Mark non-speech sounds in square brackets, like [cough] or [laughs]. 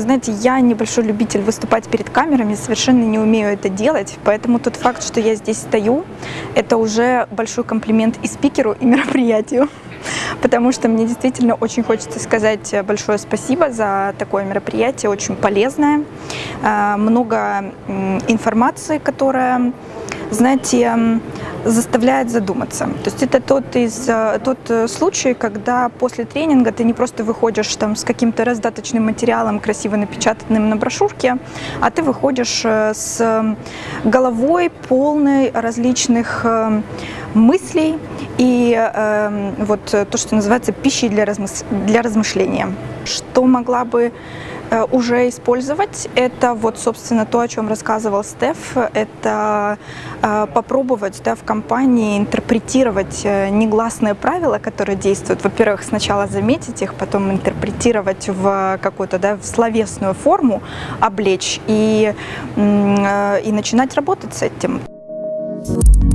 Вы знаете, я небольшой любитель выступать перед камерами, совершенно не умею это делать, поэтому тот факт, что я здесь стою, это уже большой комплимент и спикеру, и мероприятию. [laughs] Потому что мне действительно очень хочется сказать большое спасибо за такое мероприятие, очень полезное. Э, много информации, которая, знаете, заставляет задуматься. То есть это тот, из, э, тот э, случай, когда после тренинга ты не просто выходишь там с каким-то раздаточным материалом, красиво напечатанным на брошюрке, а ты выходишь э, с головой полной различных мыслей и вот то, что называется пищей для, размыс для размышления. Что могла бы уже использовать. Это вот, собственно, то, о чем рассказывал Стеф, это э, попробовать да, в компании интерпретировать э, негласные правила, которые действуют. Во-первых, сначала заметить их, потом интерпретировать в какую-то да, в словесную форму, облечь и, и начинать работать с этим. Thank you